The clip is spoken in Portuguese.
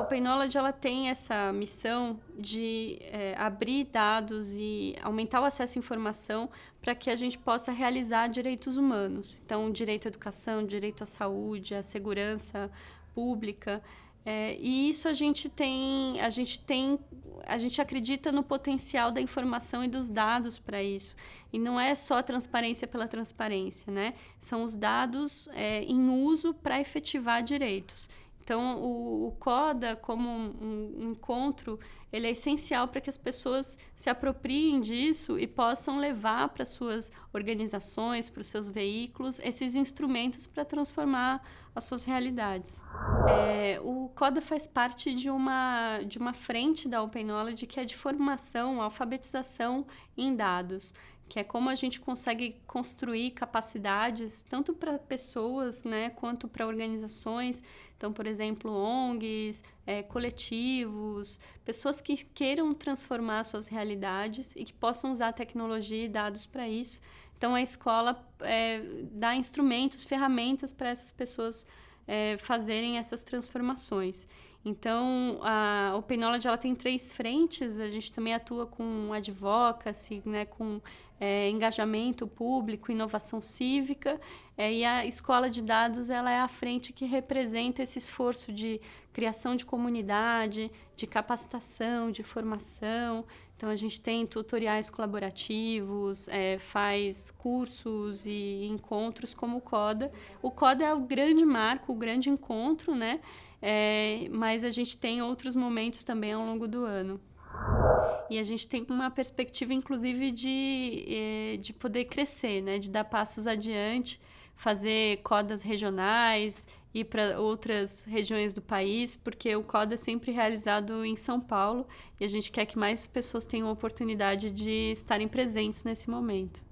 Open Knowledge ela tem essa missão de é, abrir dados e aumentar o acesso à informação para que a gente possa realizar direitos humanos. Então, direito à educação, direito à saúde, à segurança pública. É, e isso a gente tem, a gente tem, a gente acredita no potencial da informação e dos dados para isso. E não é só a transparência pela transparência, né? São os dados é, em uso para efetivar direitos. Então, o, o CODA, como um, um, encontro, ele é essencial para que as pessoas se apropriem disso e possam levar para suas organizações, para os seus veículos, esses instrumentos para transformar as suas realidades. É, o CODA faz parte de uma, de uma frente da Open Knowledge que é de formação, alfabetização em dados que é como a gente consegue construir capacidades tanto para pessoas, né, quanto para organizações. Então, por exemplo, ONGs, é, coletivos, pessoas que queiram transformar suas realidades e que possam usar tecnologia e dados para isso. Então, a escola é, dá instrumentos, ferramentas para essas pessoas é, fazerem essas transformações. Então, a Knowledge ela tem três frentes, a gente também atua com advocacy, né, com é, engajamento público, inovação cívica, é, e a escola de dados ela é a frente que representa esse esforço de criação de comunidade, de capacitação, de formação. Então, a gente tem tutoriais colaborativos, é, faz cursos e encontros como o CODA. O CODA é o grande marco, o grande encontro, né? É, mas a gente tem outros momentos também ao longo do ano. E a gente tem uma perspectiva, inclusive, de, é, de poder crescer, né? de dar passos adiante, fazer codas regionais, ir para outras regiões do país, porque o CODA é sempre realizado em São Paulo e a gente quer que mais pessoas tenham a oportunidade de estarem presentes nesse momento.